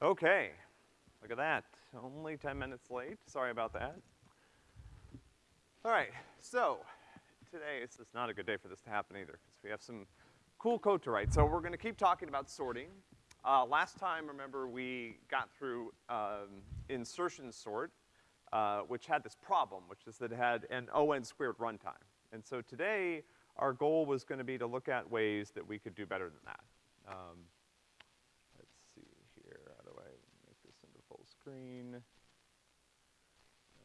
Okay, look at that. Only ten minutes late. Sorry about that. All right, so today is just not a good day for this to happen either, because we have some cool code to write. So we're gonna keep talking about sorting. Uh, last time, remember, we got through um, insertion sort, uh, which had this problem, which is that it had an O(n) squared runtime. And so today, our goal was gonna be to look at ways that we could do better than that. Um, let's see here, how do I make this into full screen?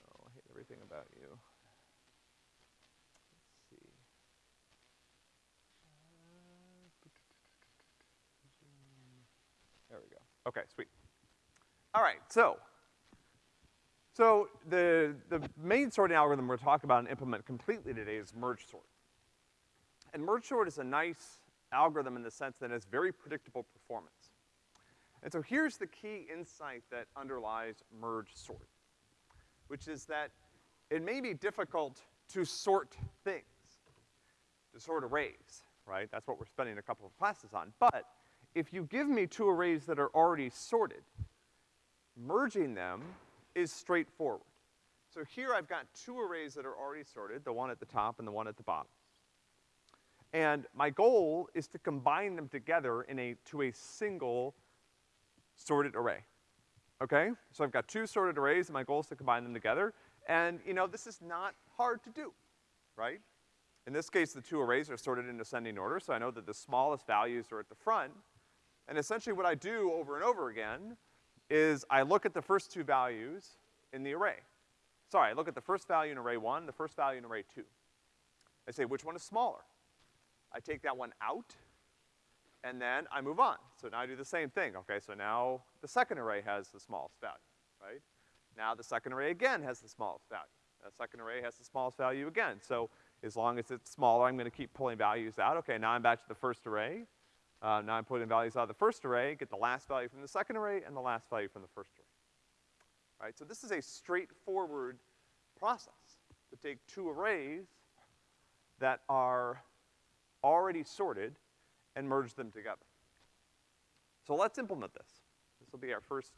Oh, I hate everything about you. Let's see. There we go. Okay, sweet. All right, so, so the, the main sorting algorithm we're talking about and implement completely today is merge sort. And merge sort is a nice algorithm in the sense that it has very predictable performance. And so here's the key insight that underlies merge sort, which is that it may be difficult to sort things, to sort arrays, right? That's what we're spending a couple of classes on. But if you give me two arrays that are already sorted, merging them is straightforward. So here I've got two arrays that are already sorted, the one at the top and the one at the bottom. And my goal is to combine them together in a, to a single sorted array. Okay? So I've got two sorted arrays and my goal is to combine them together. And, you know, this is not hard to do, right? In this case, the two arrays are sorted in ascending order, so I know that the smallest values are at the front. And essentially what I do over and over again is I look at the first two values in the array. Sorry, I look at the first value in array one, the first value in array two. I say, which one is smaller? I take that one out, and then I move on. So now I do the same thing, okay? So now the second array has the smallest value, right? Now the second array again has the smallest value. The second array has the smallest value again. So as long as it's smaller, I'm gonna keep pulling values out. Okay, now I'm back to the first array. Uh, now I'm putting values out of the first array, get the last value from the second array and the last value from the first array. Right, so this is a straightforward process to take two arrays that are already sorted and merge them together. So let's implement this. This will be our first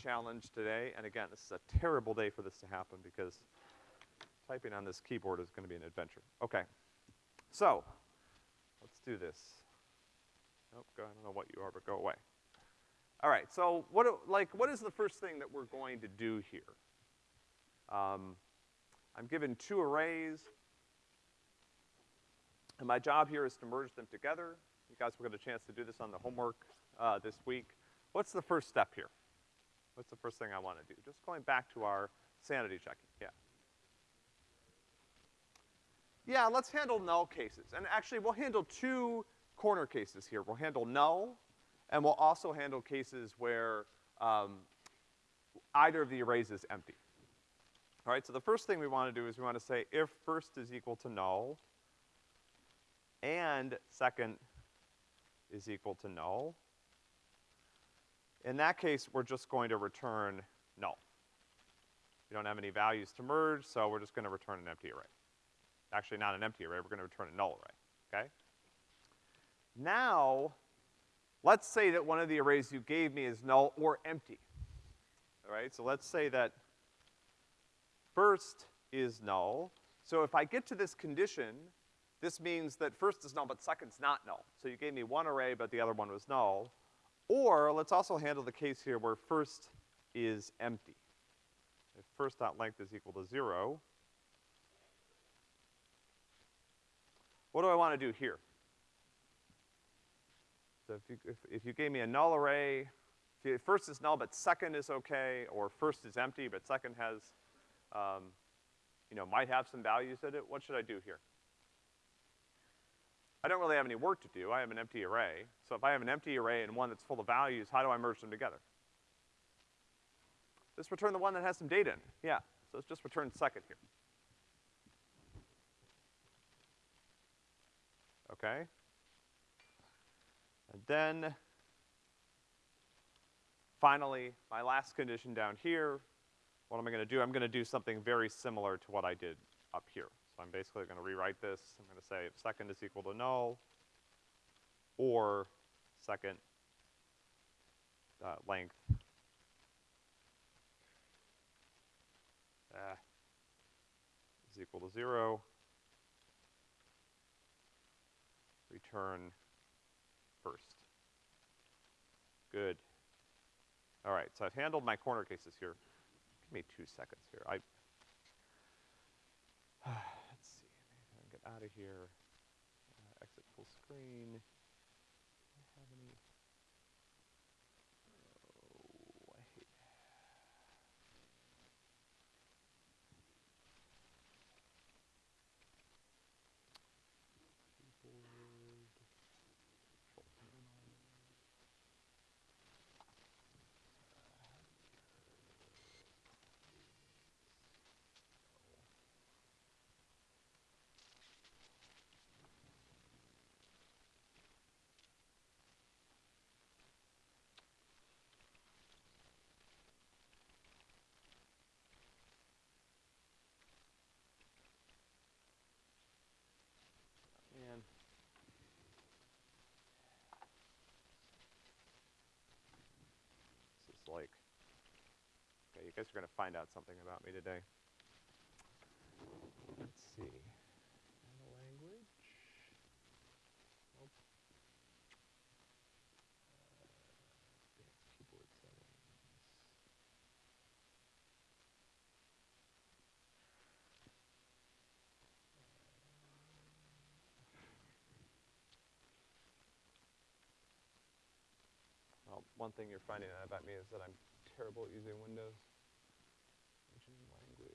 challenge today, and again, this is a terrible day for this to happen because typing on this keyboard is gonna be an adventure. Okay. So, let's do this. Nope, go, I don't know what you are, but go away. All right, so what, like, what is the first thing that we're going to do here? Um, I'm given two arrays, and my job here is to merge them together. You guys will get a chance to do this on the homework, uh, this week. What's the first step here? What's the first thing I wanna do? Just going back to our sanity checking, yeah. Yeah, let's handle null cases. And actually, we'll handle two corner cases here. We'll handle null, and we'll also handle cases where, um, either of the arrays is empty. All right, so the first thing we wanna do is we wanna say if first is equal to null, and second is equal to null. In that case, we're just going to return null. We don't have any values to merge, so we're just gonna return an empty array. Actually, not an empty array, we're gonna return a null array, okay? Now, let's say that one of the arrays you gave me is null or empty. All right, so let's say that first is null. So if I get to this condition, this means that first is null, but second's not null. So you gave me one array, but the other one was null. Or let's also handle the case here where first is empty. If first dot length is equal to zero, what do I wanna do here? So if you, if, if you gave me a null array, if first is null but second is okay, or first is empty but second has, um, you know, might have some values in it, what should I do here? I don't really have any work to do. I have an empty array. So if I have an empty array and one that's full of values, how do I merge them together? Just return the one that has some data in. Yeah. So let's just return second here. Okay? And then, finally, my last condition down here, what am I gonna do? I'm gonna do something very similar to what I did up here. So I'm basically gonna rewrite this. I'm gonna say if second is equal to null, or second, uh, length. Uh, is equal to zero. Return first. Good. All right, so I've handled my corner cases here. Give me two seconds here. I, let's see, maybe I can get out of here. Uh, exit full screen. Do I have any? Oh, I hate. Keyboard. Control panel. Man. This is like, okay, you guys are gonna find out something about me today. Let's see. Language. Nope. Uh, keyboard settings. Well, one thing you're finding out about me is that I'm terrible at using Windows. Changing language.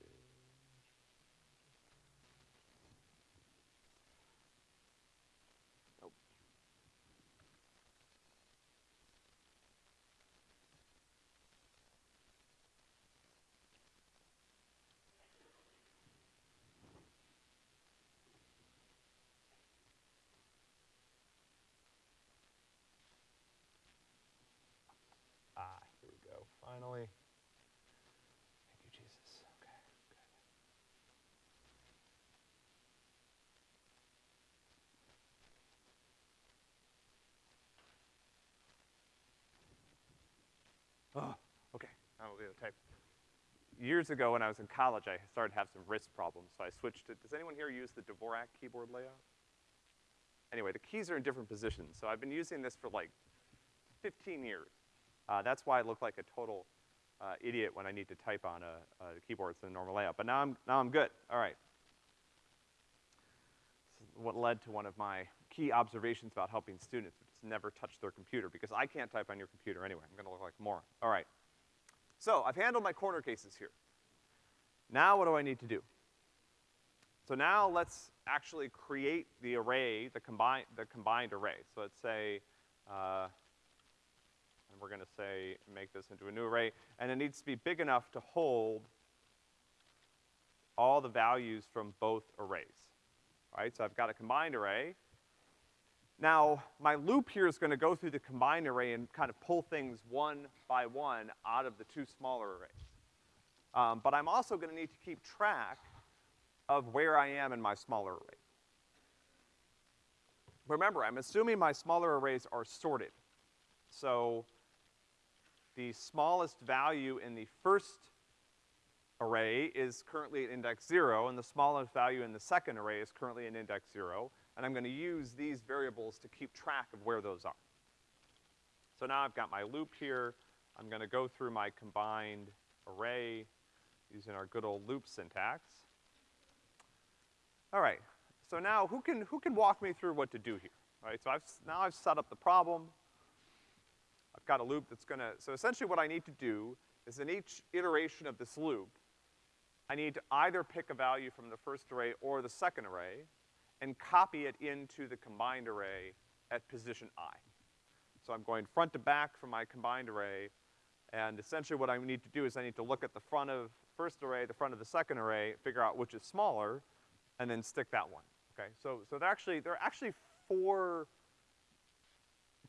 Nope. Ah, here we go, finally. Thank you, Jesus. Okay, good. Oh, okay, Years ago when I was in college, I started to have some wrist problems, so I switched to, does anyone here use the Dvorak keyboard layout? Anyway, the keys are in different positions, so I've been using this for like 15 years. Uh, that's why I look like a total uh, idiot when I need to type on a, a keyboard in a normal layout. But now I'm, now I'm good. All right. What led to one of my key observations about helping students, which is never touch their computer, because I can't type on your computer anyway. I'm gonna look like a moron. All right. So I've handled my corner cases here. Now what do I need to do? So now let's actually create the array, the combined, the combined array. So let's say, uh, and we're gonna say, make this into a new array, and it needs to be big enough to hold all the values from both arrays. All right, so I've got a combined array. Now, my loop here is gonna go through the combined array and kind of pull things one by one out of the two smaller arrays. Um, but I'm also gonna need to keep track of where I am in my smaller array. Remember, I'm assuming my smaller arrays are sorted. So the smallest value in the first array is currently at index zero, and the smallest value in the second array is currently at index zero, and I'm gonna use these variables to keep track of where those are. So now I've got my loop here, I'm gonna go through my combined array using our good old loop syntax. All right, so now who can, who can walk me through what to do here? All right, so I've, now I've set up the problem. I've got a loop that's gonna, so essentially what I need to do is in each iteration of this loop, I need to either pick a value from the first array or the second array and copy it into the combined array at position i. So I'm going front to back from my combined array, and essentially what I need to do is I need to look at the front of first array, the front of the second array, figure out which is smaller, and then stick that one, okay? So, so there actually, there are actually four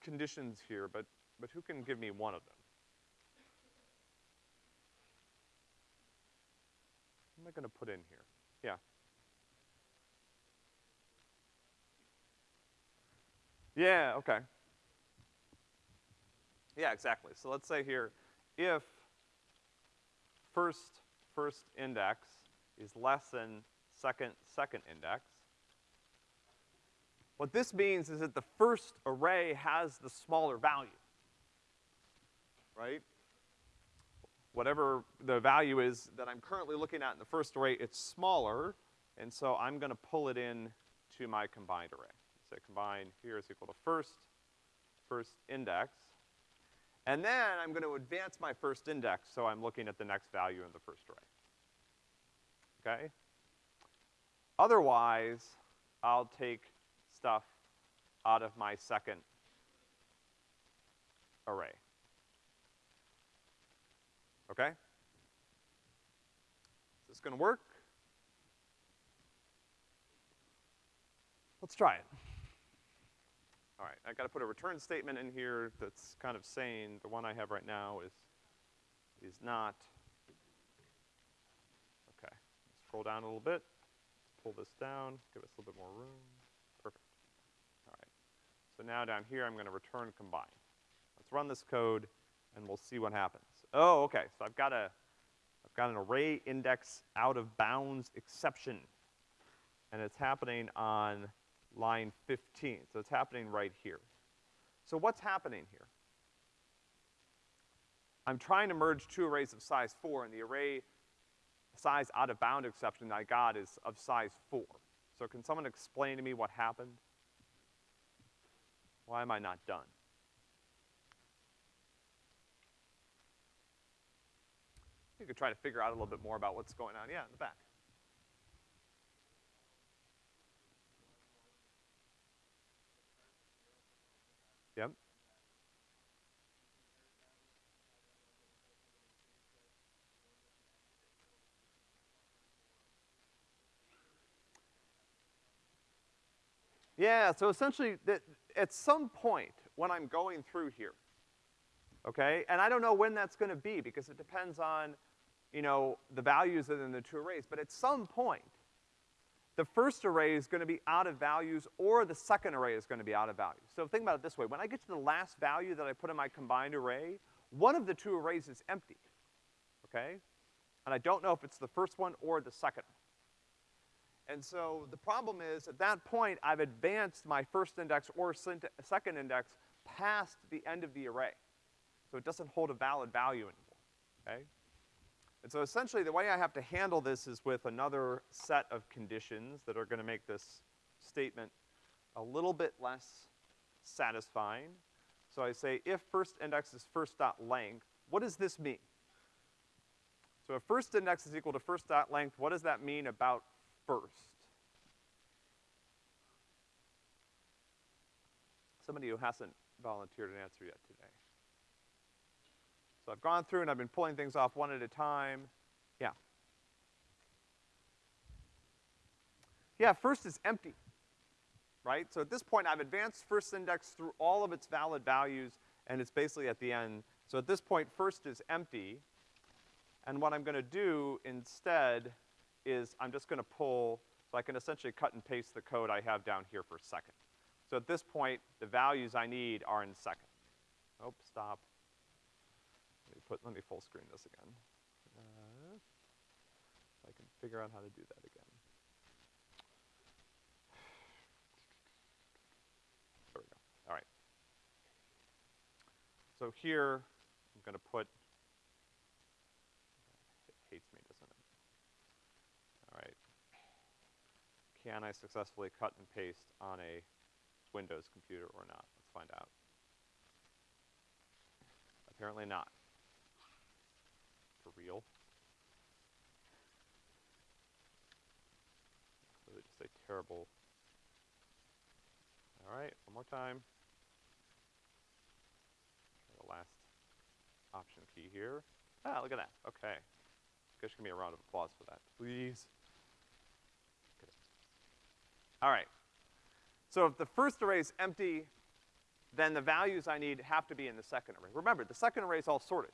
conditions here, but, but who can give me one of them? What am I gonna put in here? Yeah. Yeah, okay. Yeah, exactly. So let's say here, if first, first index is less than second, second index, what this means is that the first array has the smaller value, right? Whatever the value is that I'm currently looking at in the first array, it's smaller, and so I'm gonna pull it in to my combined array. So combine here is equal to first, first index. And then I'm gonna advance my first index, so I'm looking at the next value in the first array. Okay? Otherwise, I'll take stuff out of my second array. Okay? Is this gonna work? Let's try it. All right, I gotta put a return statement in here that's kind of saying the one I have right now is, is not. Okay, scroll down a little bit, pull this down, give us a little bit more room. Perfect. All right. So now down here, I'm gonna return combine. Let's run this code and we'll see what happens. Oh, okay, so I've got a, I've got an array index out of bounds exception. And it's happening on line 15. So it's happening right here. So what's happening here? I'm trying to merge two arrays of size four, and the array size out of bound exception I got is of size four. So can someone explain to me what happened? Why am I not done? You could try to figure out a little bit more about what's going on. Yeah, in the back. Yeah, so essentially, at some point when I'm going through here, okay, and I don't know when that's gonna be because it depends on, you know, the values in the two arrays, but at some point, the first array is gonna be out of values or the second array is gonna be out of values. So think about it this way. When I get to the last value that I put in my combined array, one of the two arrays is empty, okay? And I don't know if it's the first one or the second one. And so the problem is, at that point, I've advanced my first index or second index past the end of the array. So it doesn't hold a valid value anymore, okay? And so essentially the way I have to handle this is with another set of conditions that are gonna make this statement a little bit less satisfying. So I say if first index is first dot length, what does this mean? So if first index is equal to first dot length, what does that mean about first? Somebody who hasn't volunteered an answer yet today. So I've gone through and I've been pulling things off one at a time. Yeah. Yeah, first is empty, right? So at this point, I've advanced first index through all of its valid values, and it's basically at the end. So at this point, first is empty, and what I'm gonna do instead is I'm just gonna pull, so I can essentially cut and paste the code I have down here for second. So at this point, the values I need are in second. Oh, stop Let me put, let me full screen this again. Uh, I can figure out how to do that again. There we go, all right. So here, I'm gonna put, it hates me, doesn't it? All right. Can I successfully cut and paste on a Windows computer or not? Let's find out. Apparently not for real. Really just a terrible. All right, one more time. The last option key here. Ah, look at that. Okay. Guess give me a round of applause for that, please. All right. So if the first array is empty, then the values I need have to be in the second array. Remember, the second array is all sorted.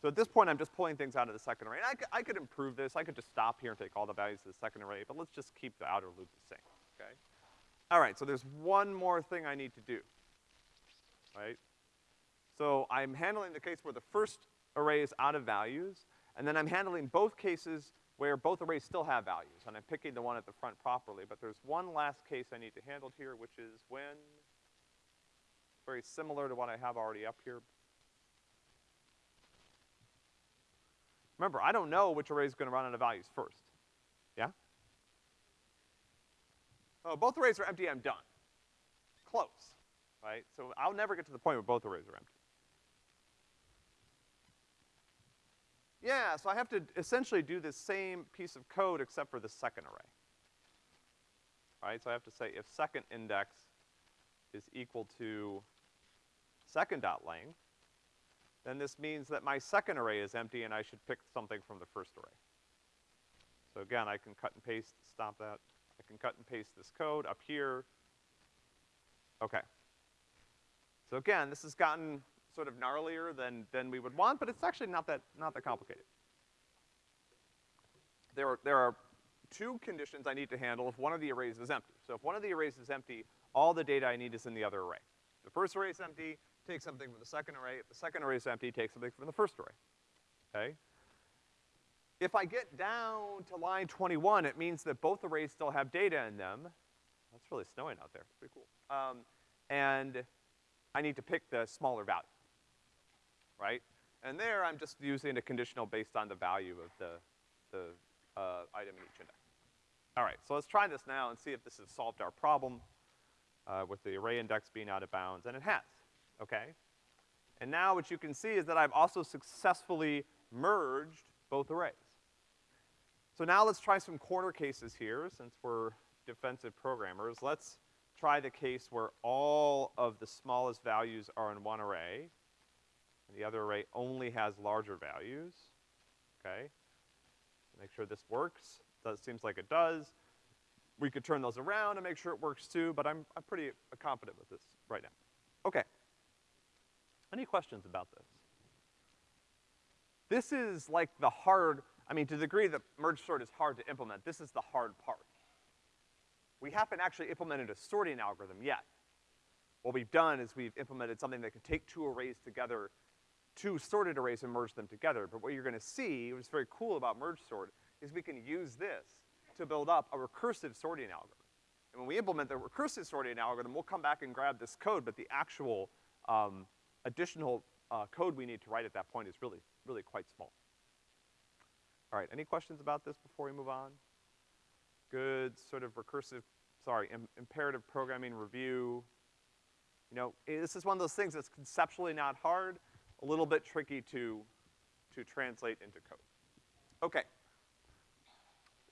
So at this point, I'm just pulling things out of the second array. And I I could improve this. I could just stop here and take all the values of the second array, but let's just keep the outer loop the same, okay? All right, so there's one more thing I need to do, right? So I'm handling the case where the first array is out of values, and then I'm handling both cases where both arrays still have values, and I'm picking the one at the front properly. But there's one last case I need to handle here, which is when, very similar to what I have already up here. Remember, I don't know which array is gonna run out of values first. Yeah? Oh, both arrays are empty, I'm done. Close, right? So I'll never get to the point where both arrays are empty. Yeah, so I have to essentially do the same piece of code except for the second array. Right, so I have to say if second index is equal to second dot length, then this means that my second array is empty and I should pick something from the first array. So again, I can cut and paste, stop that. I can cut and paste this code up here. Okay. So again, this has gotten sort of gnarlier than, than we would want, but it's actually not that, not that complicated. There are, there are two conditions I need to handle if one of the arrays is empty. So if one of the arrays is empty, all the data I need is in the other array. The first array is empty, take something from the second array. If the second array is empty, take something from the first array, okay? If I get down to line 21, it means that both arrays still have data in them. That's really snowing out there, pretty cool. Um, and I need to pick the smaller value right? And there, I'm just using a conditional based on the value of the, the, uh, item in each index. All right, so let's try this now and see if this has solved our problem, uh, with the array index being out of bounds, and it has, okay? And now what you can see is that I've also successfully merged both arrays. So now let's try some corner cases here, since we're defensive programmers. Let's try the case where all of the smallest values are in one array, the other array only has larger values, okay? Make sure this works. That seems like it does. We could turn those around and make sure it works too, but I'm, I'm pretty confident with this right now. Okay. Any questions about this? This is like the hard, I mean, to the degree that merge sort is hard to implement, this is the hard part. We haven't actually implemented a sorting algorithm yet. What we've done is we've implemented something that can take two arrays together two sorted arrays and merge them together. But what you're gonna see, what's very cool about merge sort, is we can use this to build up a recursive sorting algorithm. And when we implement the recursive sorting algorithm, we'll come back and grab this code, but the actual, um, additional, uh, code we need to write at that point is really, really quite small. All right, any questions about this before we move on? Good sort of recursive, sorry, Im imperative programming review. You know, this is one of those things that's conceptually not hard, a little bit tricky to, to translate into code. Okay.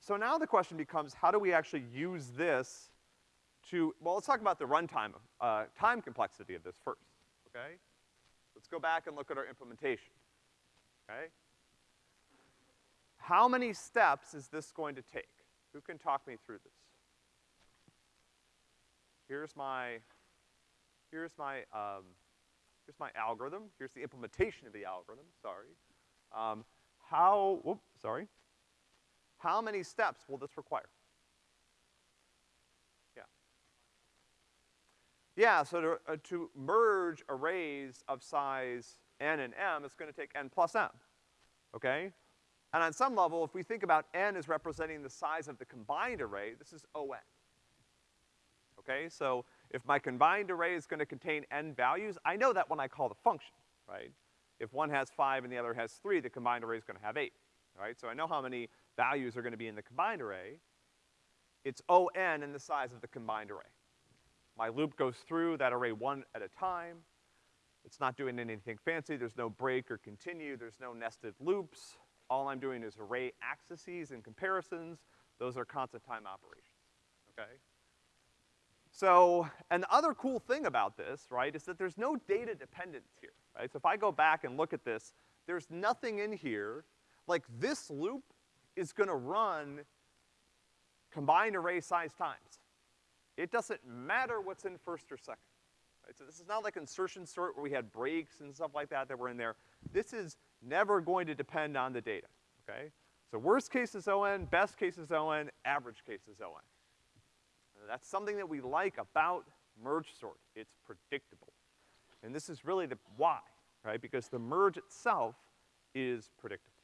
So now the question becomes, how do we actually use this to, well, let's talk about the runtime, uh, time complexity of this first, okay? Let's go back and look at our implementation, okay? How many steps is this going to take? Who can talk me through this? Here's my, here's my, um, Here's my algorithm. Here's the implementation of the algorithm, sorry. Um, how, whoop, sorry. How many steps will this require? Yeah. Yeah, so to, uh, to merge arrays of size n and m, it's gonna take n plus m, okay? And on some level, if we think about n as representing the size of the combined array, this is O n. Okay, so if my combined array is gonna contain n values, I know that when I call the function, right? If one has five and the other has three, the combined array is gonna have eight, right? So I know how many values are gonna be in the combined array. It's O n in the size of the combined array. My loop goes through that array one at a time. It's not doing anything fancy. There's no break or continue. There's no nested loops. All I'm doing is array accesses and comparisons. Those are constant time operations, okay? So, and the other cool thing about this, right, is that there's no data dependence here, right? So if I go back and look at this, there's nothing in here, like this loop is gonna run combined array size times. It doesn't matter what's in first or second. Right? So this is not like insertion sort where we had breaks and stuff like that that were in there. This is never going to depend on the data, okay? So worst case is ON, best case is ON, average case is ON. That's something that we like about merge sort. It's predictable. And this is really the why, right? Because the merge itself is predictable.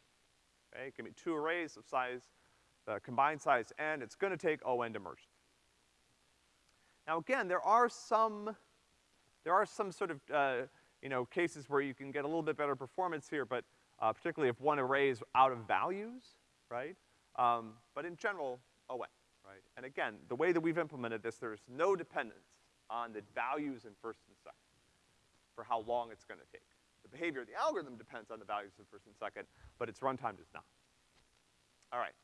Okay, give me two arrays of size, uh, combined size n, it's gonna take O(n) to merge. Now again, there are some, there are some sort of, uh, you know, cases where you can get a little bit better performance here, but, uh, particularly if one array is out of values, right? Um, but in general, O(n)? And again, the way that we've implemented this, there's no dependence on the values in first and second for how long it's gonna take. The behavior of the algorithm depends on the values in first and second, but its runtime does not. All right.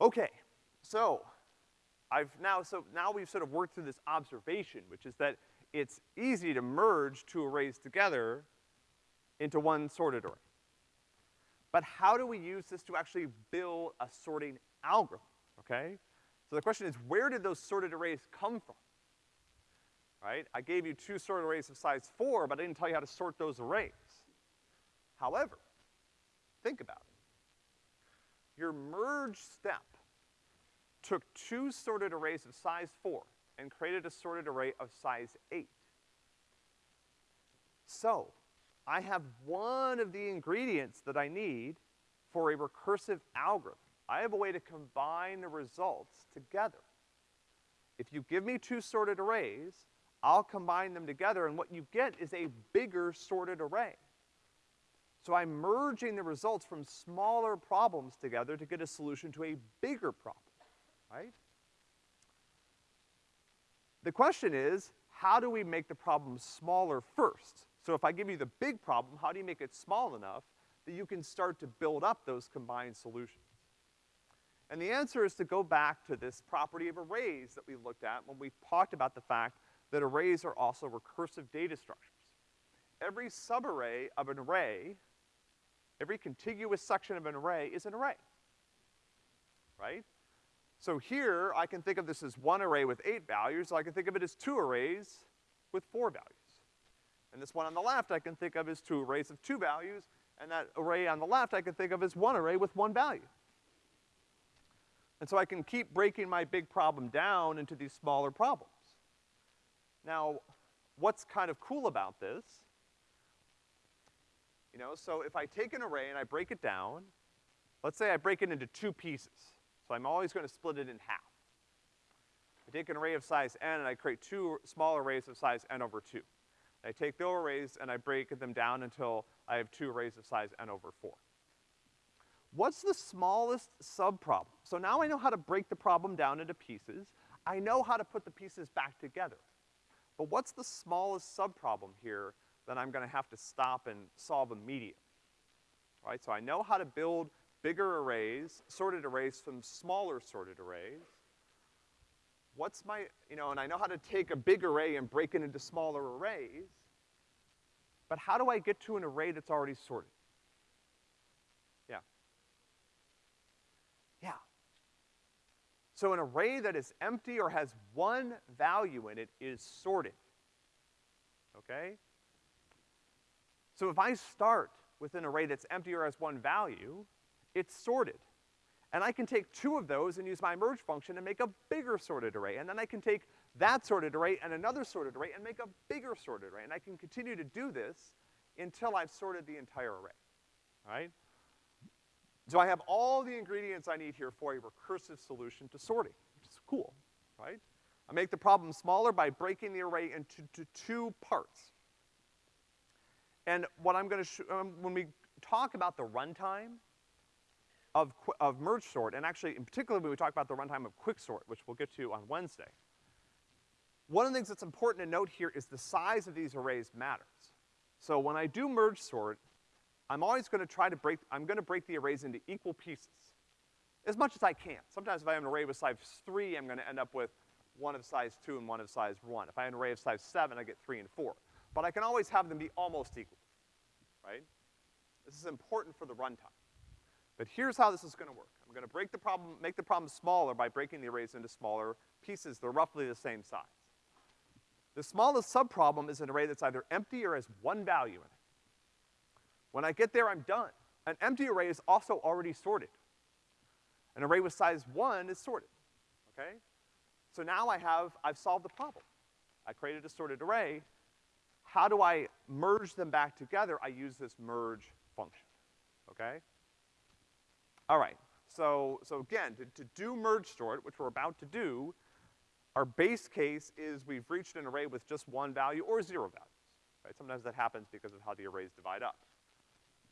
Okay, so I've now, so now we've sort of worked through this observation, which is that it's easy to merge two arrays together into one sorted array. But how do we use this to actually build a sorting algorithm, okay? So the question is, where did those sorted arrays come from? Right? I gave you two sorted arrays of size four, but I didn't tell you how to sort those arrays. However, think about it. Your merge step took two sorted arrays of size four and created a sorted array of size eight. So, I have one of the ingredients that I need for a recursive algorithm. I have a way to combine the results together. If you give me two sorted arrays, I'll combine them together, and what you get is a bigger sorted array. So I'm merging the results from smaller problems together to get a solution to a bigger problem, right? The question is, how do we make the problem smaller first? So if I give you the big problem, how do you make it small enough that you can start to build up those combined solutions? And the answer is to go back to this property of arrays that we looked at when we talked about the fact that arrays are also recursive data structures. Every subarray of an array, every contiguous section of an array is an array, right? So here, I can think of this as one array with eight values, or I can think of it as two arrays with four values. And this one on the left I can think of as two arrays of two values, and that array on the left I can think of as one array with one value. And so I can keep breaking my big problem down into these smaller problems. Now, what's kind of cool about this, you know, so if I take an array and I break it down, let's say I break it into two pieces. So I'm always gonna split it in half. I take an array of size n and I create two small arrays of size n over two. I take those arrays and I break them down until I have two arrays of size n over four. What's the smallest subproblem? So now I know how to break the problem down into pieces. I know how to put the pieces back together. But what's the smallest subproblem here that I'm gonna have to stop and solve immediately? Right, so I know how to build bigger arrays, sorted arrays from smaller sorted arrays what's my, you know, and I know how to take a big array and break it into smaller arrays, but how do I get to an array that's already sorted? Yeah. Yeah. So an array that is empty or has one value in it is sorted. Okay? So if I start with an array that's empty or has one value, it's sorted. And I can take two of those and use my merge function and make a bigger sorted array. And then I can take that sorted array and another sorted array and make a bigger sorted array. And I can continue to do this until I've sorted the entire array, all right? So I have all the ingredients I need here for a recursive solution to sorting, which is cool, right? I make the problem smaller by breaking the array into two parts. And what I'm gonna, um, when we talk about the runtime, of, of merge sort, and actually in particular when we talk about the runtime of quicksort, which we'll get to on Wednesday, one of the things that's important to note here is the size of these arrays matters. So when I do merge sort, I'm always gonna try to break, I'm gonna break the arrays into equal pieces. As much as I can. Sometimes if I have an array with size three, I'm gonna end up with one of size two and one of size one. If I have an array of size seven, I get three and four. But I can always have them be almost equal, right? This is important for the runtime. But here's how this is gonna work. I'm gonna break the problem, make the problem smaller by breaking the arrays into smaller pieces. They're roughly the same size. The smallest subproblem is an array that's either empty or has one value in it. When I get there, I'm done. An empty array is also already sorted. An array with size one is sorted, okay? So now I have, I've solved the problem. I created a sorted array, how do I merge them back together? I use this merge function, okay? All right, so, so again, to, to do merge sort, which we're about to do, our base case is we've reached an array with just one value or zero values, right? Sometimes that happens because of how the arrays divide up.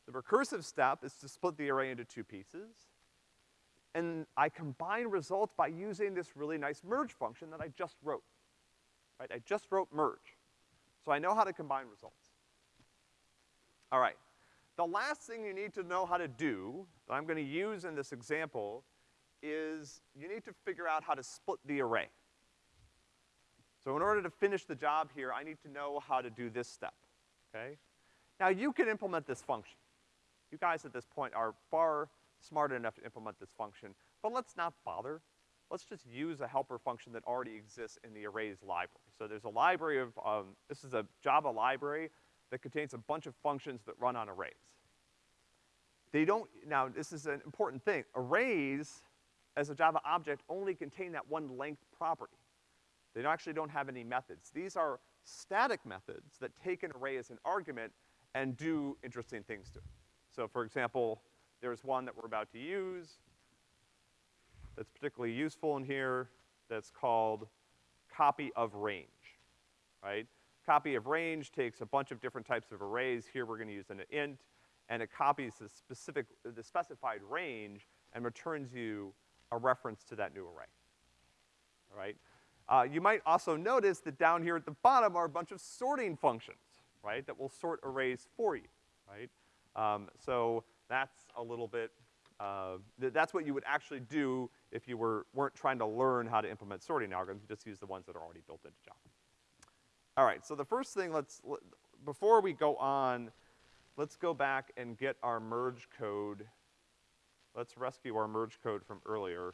The recursive step is to split the array into two pieces, and I combine results by using this really nice merge function that I just wrote, right? I just wrote merge. So I know how to combine results. All right. The last thing you need to know how to do, that I'm gonna use in this example, is you need to figure out how to split the array. So in order to finish the job here, I need to know how to do this step, okay? Now you can implement this function. You guys at this point are far smart enough to implement this function, but let's not bother. Let's just use a helper function that already exists in the arrays library. So there's a library of, um, this is a Java library that contains a bunch of functions that run on arrays. They don't, now this is an important thing, arrays as a Java object only contain that one length property. They actually don't have any methods. These are static methods that take an array as an argument and do interesting things to it. So for example, there's one that we're about to use that's particularly useful in here that's called copy of range, right? Copy of range takes a bunch of different types of arrays. Here we're gonna use an int, and it copies the specific, the specified range and returns you a reference to that new array, all right? Uh, you might also notice that down here at the bottom are a bunch of sorting functions, right, that will sort arrays for you, right? Um, so that's a little bit, uh, th that's what you would actually do if you were, weren't trying to learn how to implement sorting algorithms, you just use the ones that are already built into Java. All right, so the first thing let's, before we go on, let's go back and get our merge code. Let's rescue our merge code from earlier.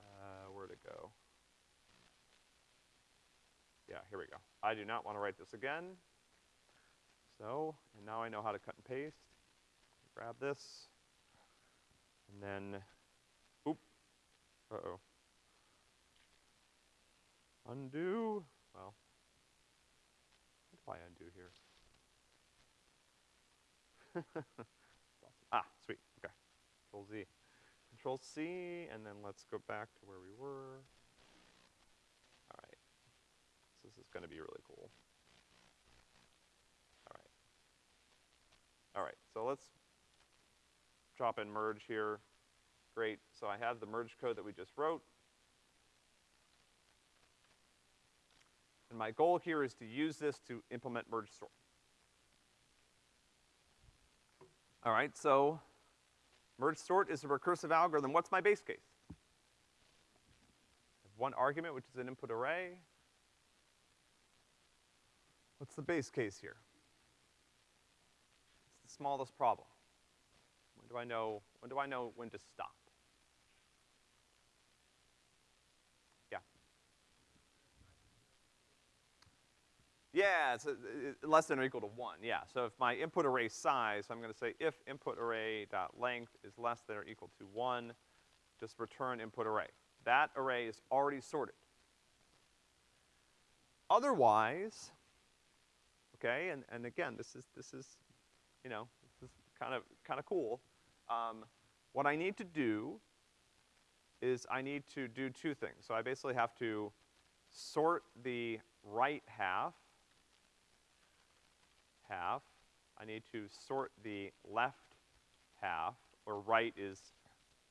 Uh, where'd it go? Yeah, here we go. I do not want to write this again. So, and now I know how to cut and paste. Grab this. And then, oop, uh-oh. Undo, well, what do I undo here? ah, sweet, okay. Control Z. Control C, and then let's go back to where we were. All right. So this is gonna be really cool. All right. All right, so let's drop in merge here. Great, so I have the merge code that we just wrote. And my goal here is to use this to implement merge sort. All right, so merge sort is a recursive algorithm. What's my base case? one argument, which is an input array. What's the base case here? Smallest problem. When do I know, when do I know when to stop? Yeah. Yeah, it's it, uh, less than or equal to one, yeah. So if my input array size, I'm gonna say if input array dot length is less than or equal to one, just return input array. That array is already sorted. Otherwise, okay, and, and again, this is, this is, you know, this is kind of, kind of cool. Um, what I need to do is I need to do two things. So I basically have to sort the right half, half. I need to sort the left half, or right is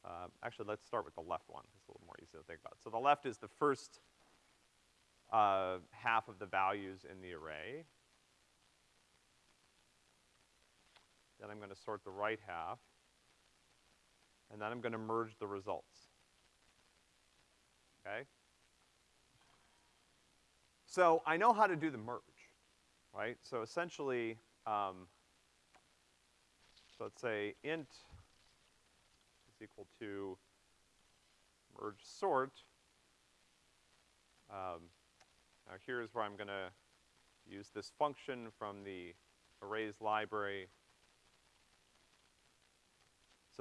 uh, actually, let's start with the left one. It's a little more easy to think about. So the left is the first uh, half of the values in the array. Then I'm gonna sort the right half. And then I'm gonna merge the results. Okay? So I know how to do the merge, right? So essentially, um, so let's say int is equal to merge sort. Um, now here's where I'm gonna use this function from the arrays library.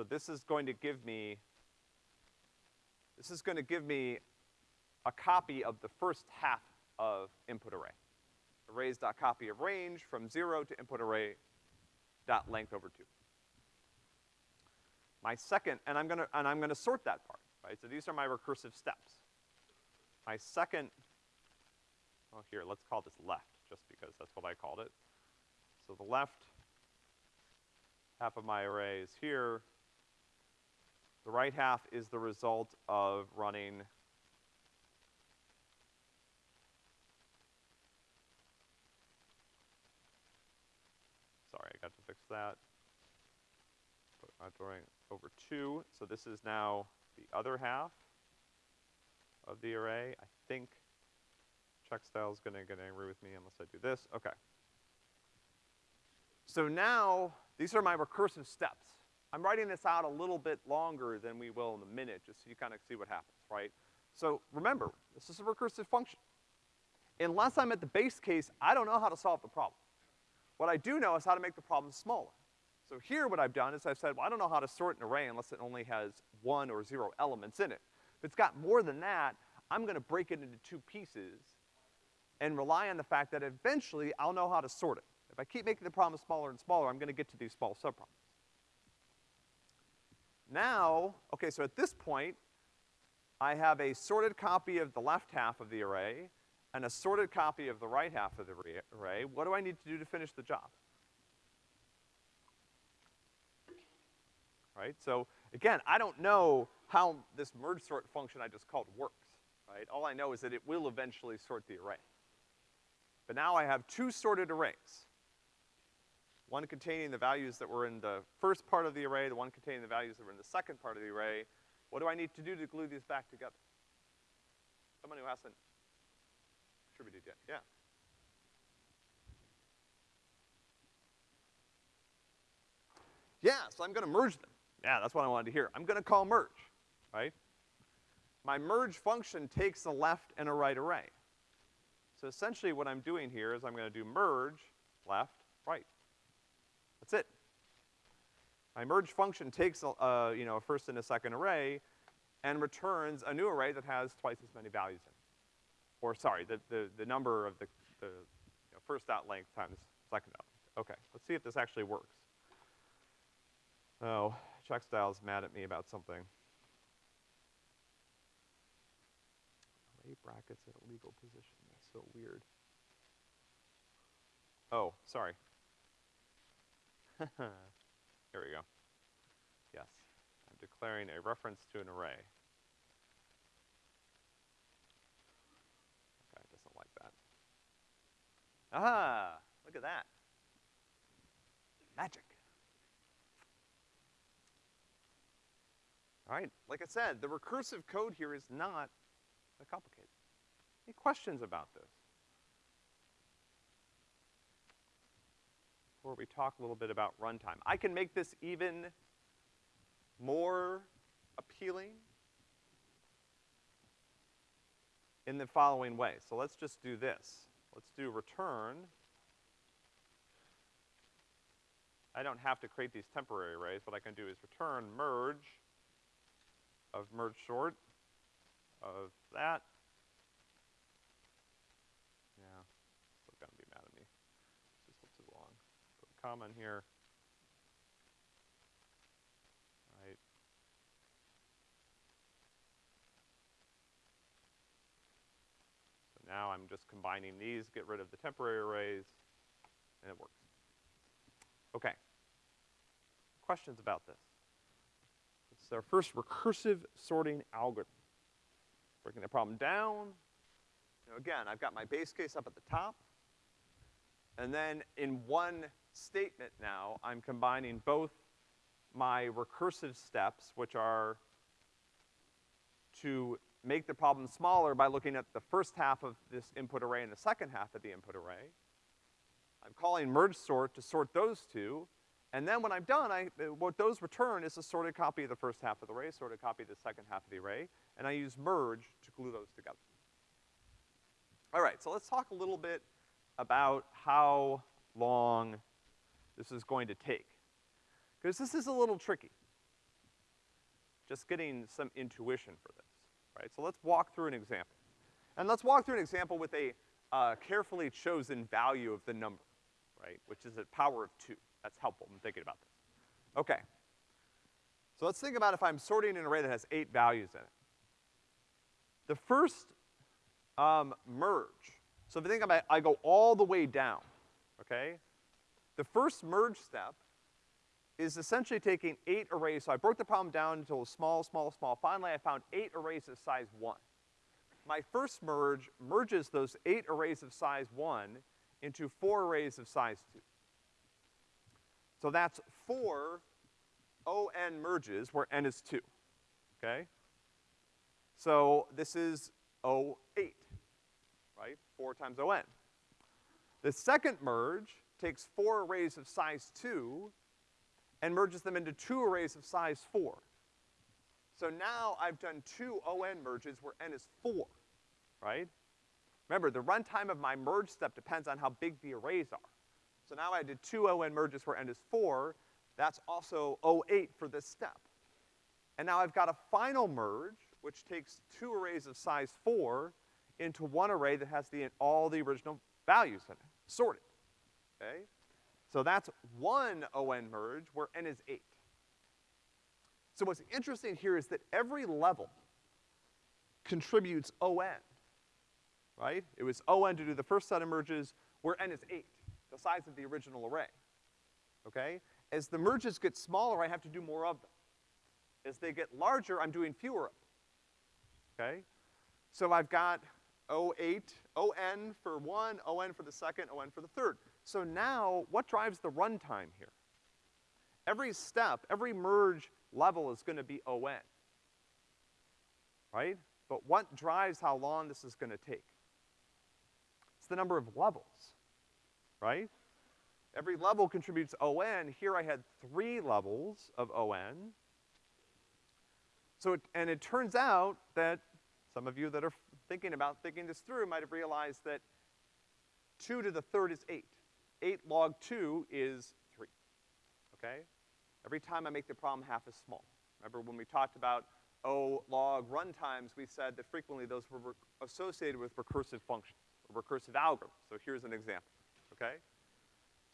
So this is going to give me, this is gonna give me a copy of the first half of input array, arrays dot copy of range from zero to input array dot length over two. My second, and I'm gonna, and I'm gonna sort that part, right? So these are my recursive steps. My second, oh here, let's call this left, just because that's what I called it. So the left half of my array is here. The right half is the result of running Sorry, I got to fix that. My drawing over two, so this is now the other half of the array. I think checkstyle is gonna get angry with me unless I do this. Okay. So now, these are my recursive steps. I'm writing this out a little bit longer than we will in a minute, just so you kind of see what happens, right? So remember, this is a recursive function. Unless I'm at the base case, I don't know how to solve the problem. What I do know is how to make the problem smaller. So here what I've done is I've said, well, I don't know how to sort an array unless it only has one or zero elements in it. If it's got more than that, I'm gonna break it into two pieces and rely on the fact that eventually I'll know how to sort it. If I keep making the problem smaller and smaller, I'm gonna get to these small subproblems. Now, okay, so at this point, I have a sorted copy of the left half of the array and a sorted copy of the right half of the array. What do I need to do to finish the job? Right? So, again, I don't know how this merge sort function I just called works, right? All I know is that it will eventually sort the array. But now I have two sorted arrays. One containing the values that were in the first part of the array, the one containing the values that were in the second part of the array. What do I need to do to glue these back together? Someone who hasn't contributed yet, yeah. Yeah, so I'm gonna merge them. Yeah, that's what I wanted to hear. I'm gonna call merge, right? My merge function takes a left and a right array. So essentially what I'm doing here is I'm gonna do merge, left, right. My merge function takes, a, uh, you know, a first and a second array and returns a new array that has twice as many values in it. Or sorry, the, the, the number of the, the you know, first dot length times second dot length. Okay, let's see if this actually works. Oh, Checkstyle's mad at me about something. Array brackets at a legal position, that's so weird. Oh, sorry. Here we go. Yes. I'm declaring a reference to an array. Okay, doesn't like that. Ah, look at that. Magic. All right, like I said, the recursive code here is not that complicated. Any questions about this? Before we talk a little bit about runtime. I can make this even more appealing in the following way. So let's just do this. Let's do return. I don't have to create these temporary arrays. What I can do is return merge of merge sort of that. Yeah, still gonna be mad at me. This is too long. In here. Right. So now I'm just combining these, get rid of the temporary arrays, and it works. Okay. Questions about this? It's our first recursive sorting algorithm. Breaking the problem down. Know, again, I've got my base case up at the top. And then in one statement now, I'm combining both my recursive steps, which are to make the problem smaller by looking at the first half of this input array and the second half of the input array. I'm calling merge sort to sort those two, and then when I'm done, I, uh, what those return is a sorted copy of the first half of the array, sorted copy of the second half of the array, and I use merge to glue those together. All right, so let's talk a little bit about how long this is going to take. Because this is a little tricky. Just getting some intuition for this, right? So let's walk through an example. And let's walk through an example with a, uh, carefully chosen value of the number, right? Which is a power of two. That's helpful in thinking about this. Okay. So let's think about if I'm sorting an array that has eight values in it. The first, um, merge. So if you think about it, I go all the way down, okay? The first merge step is essentially taking eight arrays. So I broke the problem down into a small, small, small. Finally, I found eight arrays of size one. My first merge merges those eight arrays of size one into four arrays of size two. So that's four ON merges where N is two, okay? So this is O8, right? Four times ON. The second merge takes four arrays of size two and merges them into two arrays of size four. So now I've done two ON merges where N is four, right? Remember, the runtime of my merge step depends on how big the arrays are. So now I did two ON merges where N is four, that's also O8 for this step. And now I've got a final merge, which takes two arrays of size four into one array that has the, all the original values in it, sorted, okay? So that's one ON merge where N is eight. So what's interesting here is that every level contributes ON, right? It was ON to do the first set of merges where N is eight, the size of the original array, okay? As the merges get smaller, I have to do more of them. As they get larger, I'm doing fewer of them, okay? So I've got O8, ON for one, ON for the second, ON for the third. So now, what drives the runtime here? Every step, every merge level is gonna be ON. Right? But what drives how long this is gonna take? It's the number of levels, right? Every level contributes ON. Here I had three levels of ON. So, it, and it turns out that some of you that are thinking about thinking this through might have realized that two to the third is eight. Eight log two is three, okay? Every time I make the problem half as small. Remember when we talked about O log runtimes, we said that frequently those were associated with recursive functions, or recursive algorithms. So here's an example, okay?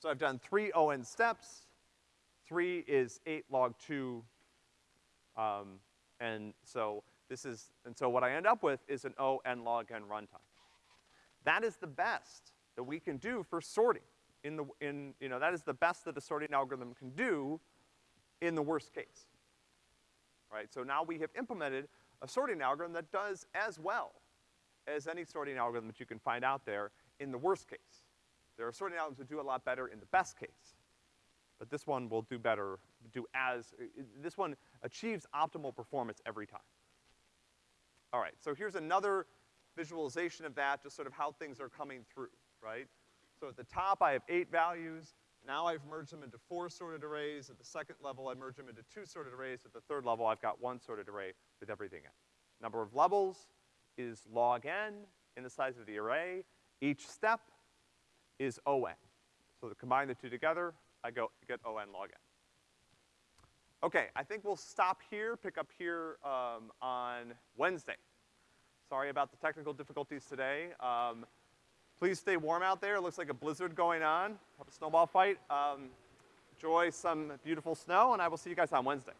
So I've done three ON steps. Three is eight log two, um, and so this is, and so what I end up with is an O n log n runtime. That is the best that we can do for sorting in the, in, you know, that is the best that a sorting algorithm can do in the worst case. Right? So now we have implemented a sorting algorithm that does as well as any sorting algorithm that you can find out there in the worst case. There are sorting algorithms that do a lot better in the best case. But this one will do better, do as, this one achieves optimal performance every time. All right, so here's another visualization of that, just sort of how things are coming through, right? So at the top, I have eight values. Now I've merged them into four sorted arrays. At the second level, I merge them into two sorted arrays. At the third level, I've got one sorted array with everything in. Number of levels is log n in the size of the array. Each step is O n. So to combine the two together, I go, get O n log n. Okay, I think we'll stop here, pick up here um, on Wednesday. Sorry about the technical difficulties today. Um, please stay warm out there. It looks like a blizzard going on. Have a snowball fight. Um, enjoy some beautiful snow, and I will see you guys on Wednesday.